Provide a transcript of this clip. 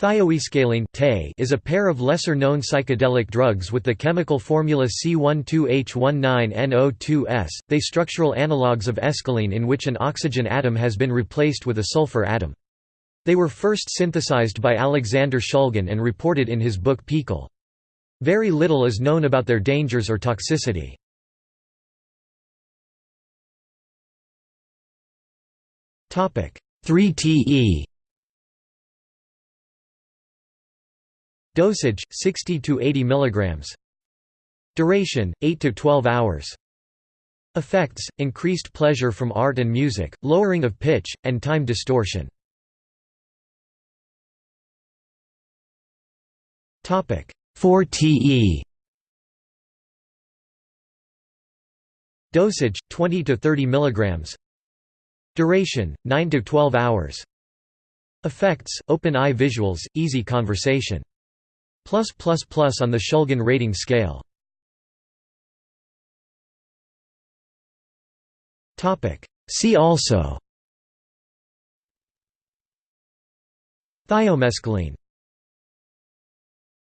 Thioescaline is a pair of lesser-known psychedelic drugs with the chemical formula C12H19NO2S, they structural analogues of escaline in which an oxygen atom has been replaced with a sulfur atom. They were first synthesized by Alexander Shulgin and reported in his book PiHKAL. Very little is known about their dangers or toxicity. Topic 3TE Dosage 60 to 80 mg. Duration 8 to 12 hours. Effects: increased pleasure from art and music, lowering of pitch, and time distortion. Topic 4TE. Dosage 20 to 30 mg. Duration 9 to 12 hours. Effects: open eye visuals, easy conversation. Plus plus plus on the Shulgin rating scale. See also. Thiomescaline